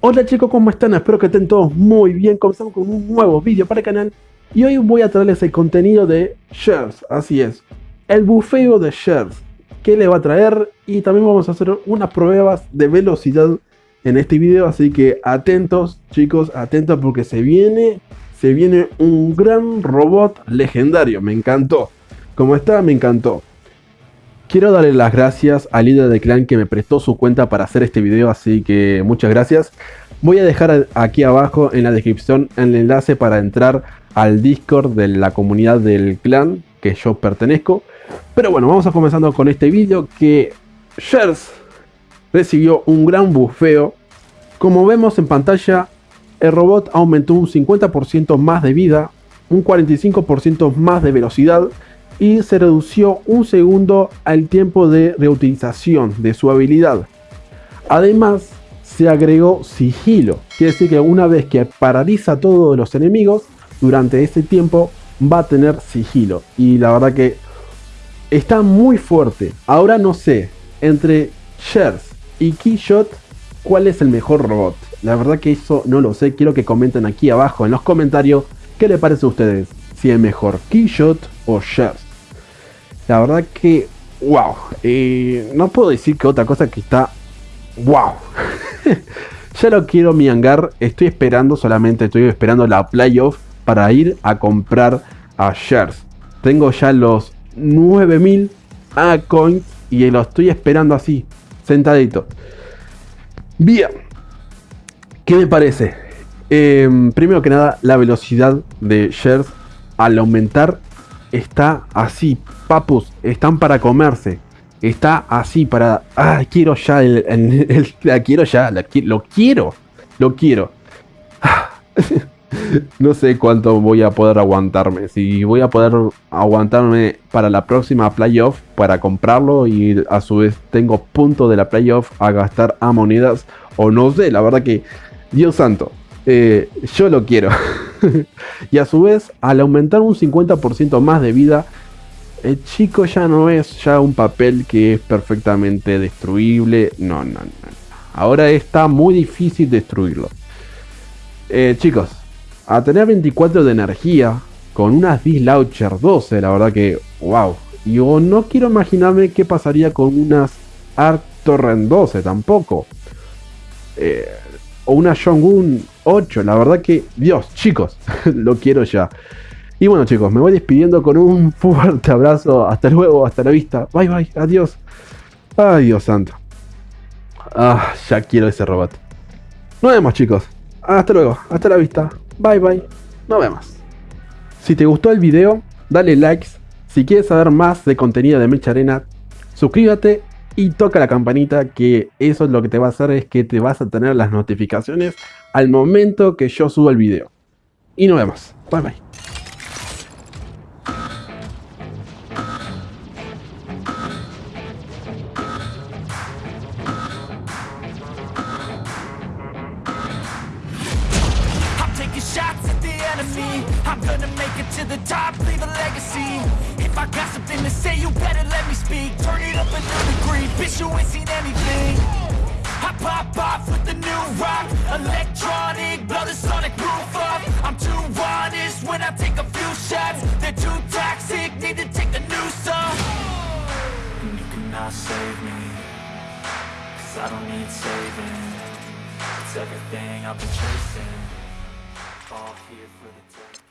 Hola chicos, ¿cómo están? Espero que estén todos muy bien. Comenzamos con un nuevo vídeo para el canal. Y hoy voy a traerles el contenido de Shares, así es. El bufeo de Shares. Que le va a traer? Y también vamos a hacer unas pruebas de velocidad en este video. Así que atentos chicos, atentos porque se viene, se viene un gran robot legendario. Me encantó. Como está, me encantó. Quiero darle las gracias al líder del clan que me prestó su cuenta para hacer este video, así que muchas gracias. Voy a dejar aquí abajo en la descripción el enlace para entrar al Discord de la comunidad del clan que yo pertenezco. Pero bueno, vamos a comenzando con este video que Shares recibió un gran bufeo. Como vemos en pantalla, el robot aumentó un 50% más de vida, un 45% más de velocidad y se redució un segundo al tiempo de reutilización de su habilidad. Además, se agregó sigilo, quiere decir que una vez que paraliza a todos los enemigos, durante ese tiempo va a tener sigilo. Y la verdad que está muy fuerte. Ahora no sé, entre Shares y Keyshot, ¿cuál es el mejor robot? La verdad que eso no lo sé, quiero que comenten aquí abajo en los comentarios qué le parece a ustedes. Si es mejor Keyshot o Shares. La verdad que, wow. Eh, no puedo decir que otra cosa que está, wow. ya lo quiero mi hangar. Estoy esperando, solamente estoy esperando la playoff para ir a comprar a shares. Tengo ya los 9000 a coins y lo estoy esperando así, sentadito. Bien. ¿Qué me parece? Em, primero que nada, la velocidad de shares al aumentar está así, papus, están para comerse. Está así para... Ah, quiero ya el... la quiero ya, lo quiero, lo quiero. no sé cuánto voy a poder aguantarme. Si voy a poder aguantarme para la próxima playoff para comprarlo y a su vez tengo punto de la playoff a gastar a monedas. O no sé, la verdad que... Dios santo. Eh, yo lo quiero. y a su vez, al aumentar un 50% más de vida, el chico ya no es ya un papel que es perfectamente destruible. No, no, no. Ahora está muy difícil destruirlo. Eh, chicos, a tener 24 de energía con unas Launcher 12, la verdad que, wow. Yo no quiero imaginarme qué pasaría con unas Arc Torrent 12 tampoco. Eh, o una Shogun 8. La verdad que, Dios, chicos, lo quiero ya. Y bueno chicos, me voy despidiendo con un fuerte abrazo. Hasta luego, hasta la vista. Bye bye, adiós. Ay, Dios santo. Ah, ya quiero ese robot. Nos vemos chicos. Hasta luego, hasta la vista. Bye bye. Nos vemos. Si te gustó el video, dale likes. Si quieres saber más de contenido de Mecha Arena, suscríbete y toca la campanita que eso es lo que te va a hacer es que te vas a tener las notificaciones al momento que yo suba el video. Y nos vemos. Bye bye. Bitch you ain't seen anything I pop off with the new rock when I take a few shots. They're too toxic, need to take a new song. And you cannot save me Cause I don't need saving. It's everything I've been chasing. All here for the taking